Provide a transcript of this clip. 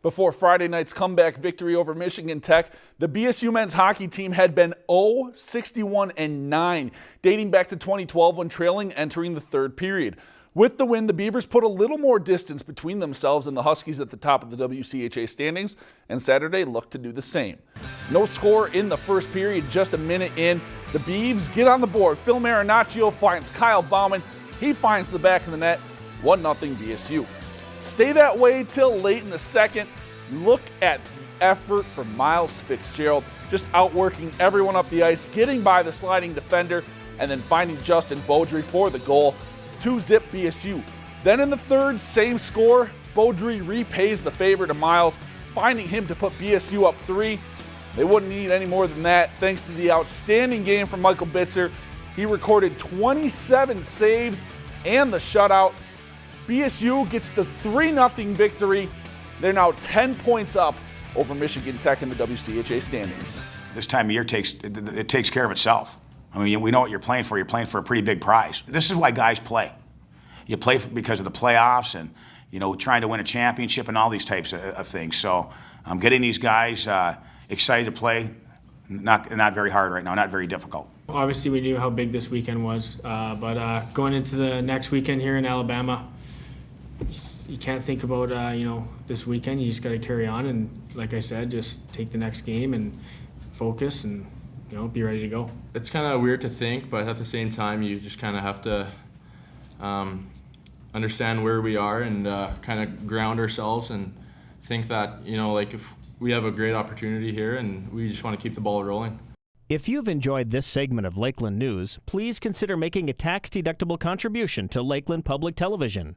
Before Friday night's comeback victory over Michigan Tech, the BSU men's hockey team had been 0 61 and 9, dating back to 2012 when trailing entering the third period. With the win, the Beavers put a little more distance between themselves and the Huskies at the top of the WCHA standings, and Saturday looked to do the same. No score in the first period, just a minute in. The Beavs get on the board. Phil Marinaccio finds Kyle Bauman. He finds the back of the net. 1 0 BSU. Stay that way till late in the second. Look at the effort from Miles Fitzgerald, just outworking everyone up the ice, getting by the sliding defender, and then finding Justin Baudry for the goal. 2 zip BSU. Then in the third, same score. Baudry repays the favor to Miles, finding him to put BSU up 3. They wouldn't need any more than that thanks to the outstanding game from Michael Bitzer. He recorded 27 saves and the shutout BSU gets the 3 0 victory. They're now 10 points up over Michigan Tech in the WCHA standings. This time of year takes it takes care of itself. I mean, we know what you're playing for. You're playing for a pretty big prize. This is why guys play. You play because of the playoffs and you know trying to win a championship and all these types of, of things. So I'm um, getting these guys uh, excited to play. Not not very hard right now. Not very difficult. Obviously, we knew how big this weekend was, uh, but uh, going into the next weekend here in Alabama, you can't think about uh, you know this weekend. You just got to carry on and, like I said, just take the next game and focus and you know be ready to go. It's kind of weird to think, but at the same time, you just kind of have to um, understand where we are and uh, kind of ground ourselves and think that you know like if we have a great opportunity here and we just want to keep the ball rolling. If you've enjoyed this segment of Lakeland News, please consider making a tax-deductible contribution to Lakeland Public Television.